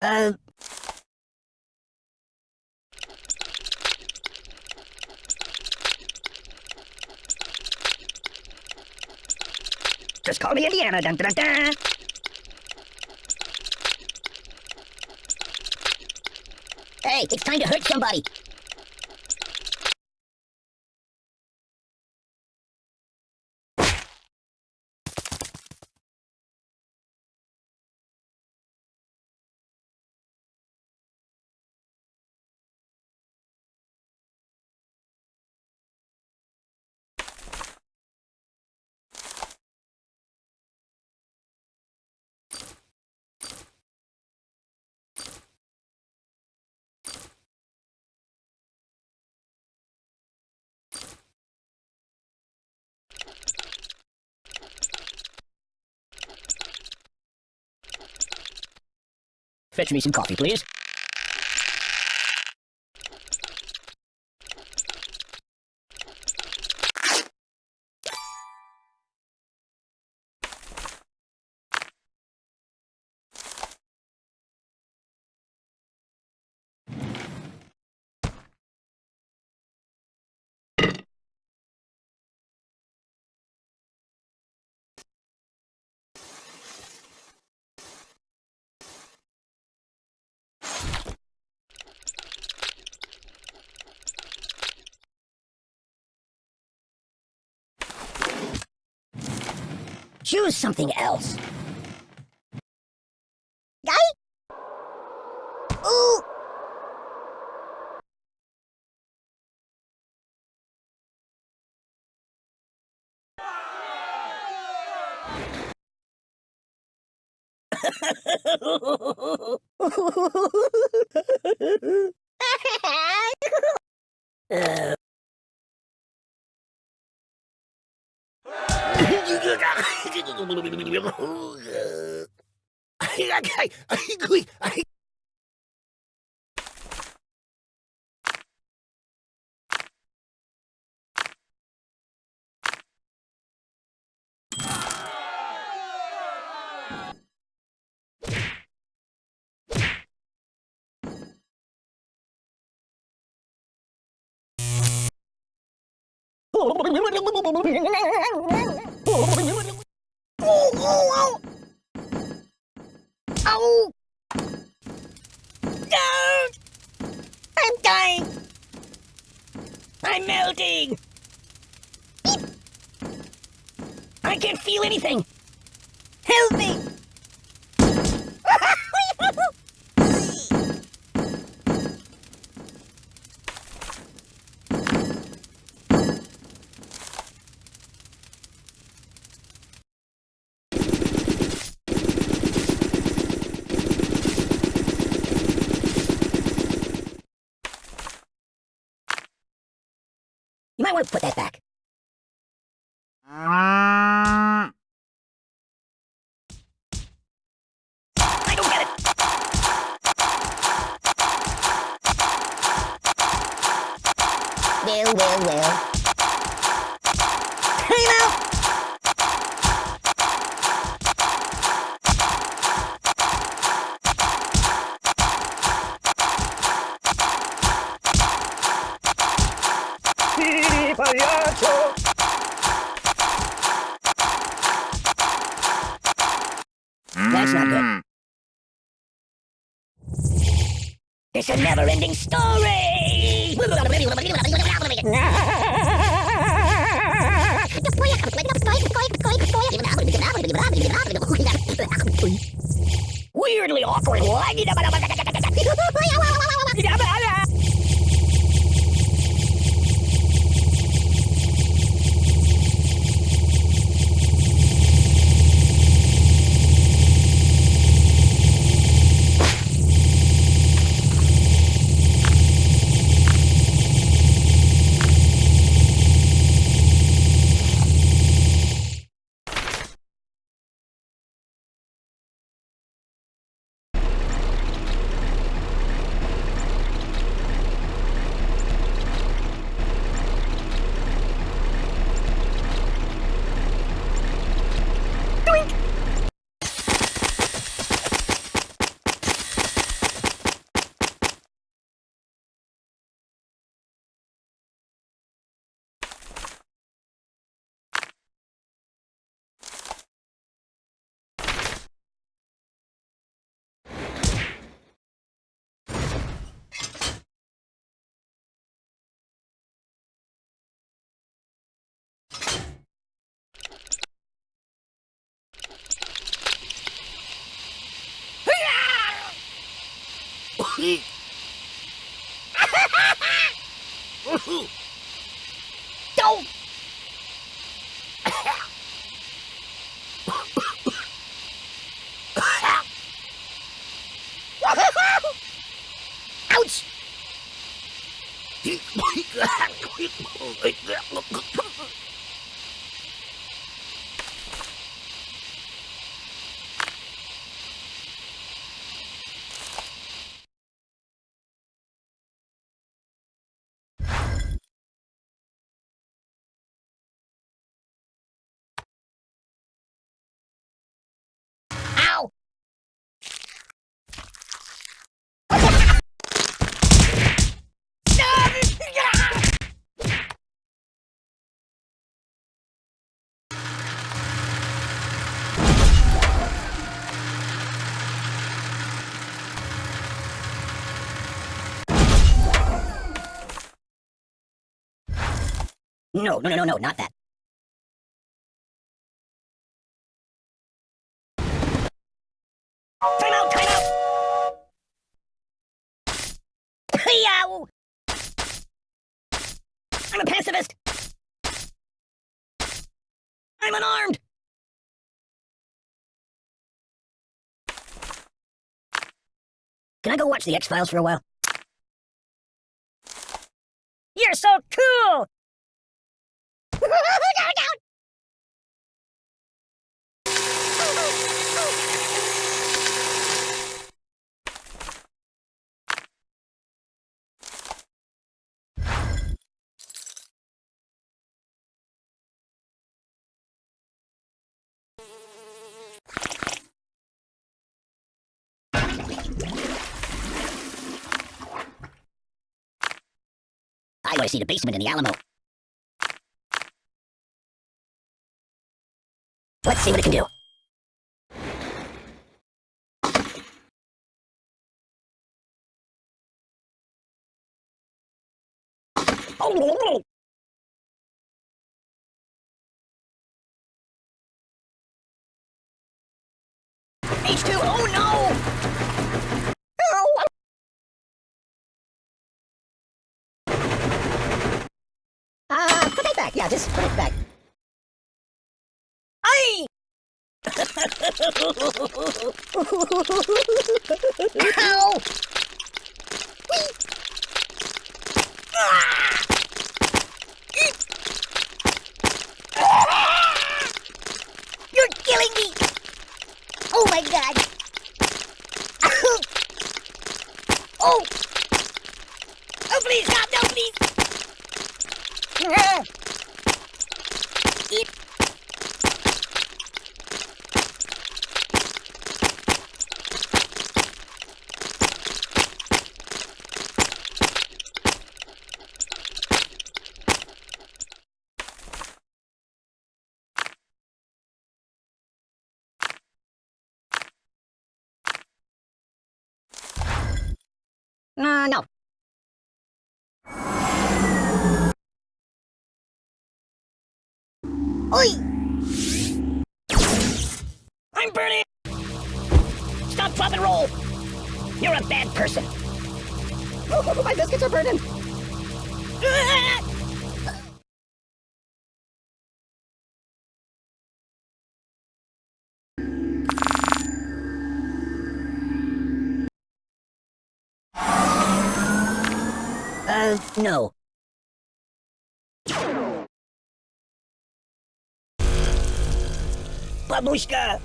Uh... Just call me Indiana. Dun, dun, dun. Hey, it's time to hurt somebody. Fetch me some coffee, please. Choose something else. Guy? Ooh! Ow! No! I'm dying! I'm melting! I can't feel anything! Help me! You might want to put that back. I don't get it. Well, well. Time out! payaso! That's not good. It's a never-ending story! Weirdly awkward. Don't! No, no, no, no, no, not that. Time out, time out! Yow! I'm a pacifist! I'm unarmed! Can I go watch the X-Files for a while? You're so cool! I want to see the basement in the Alamo. Let's see what it can do. Oh, H2, oh no! Oh, Uh, put it back. Yeah, just put it back. Ow! Whee! Eek! You're killing me! Oh my god! oh! Oh please, stop! No, please! Eat. Uh, no. Oi! I'm burning! Stop, drop, and roll! You're a bad person! Oh, my biscuits are burning! No. Babushka!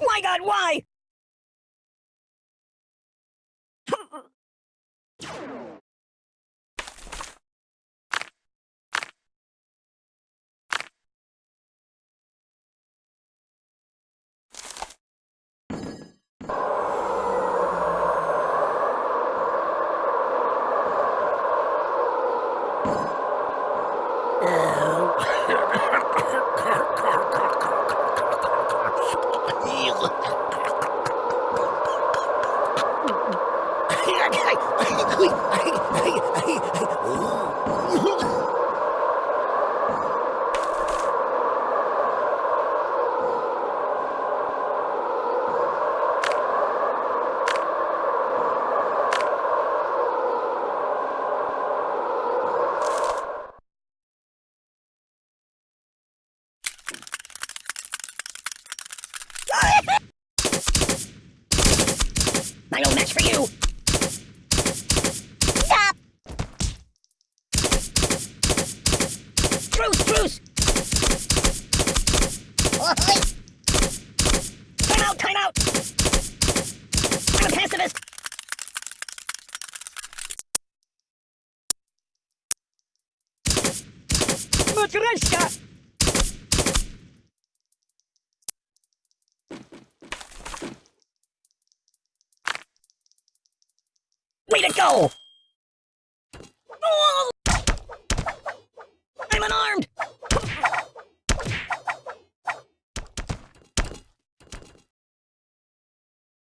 My god, why? you! Stop! Truce, truce! Time out, time out! I'm a pacifist! Matryoshka! Go!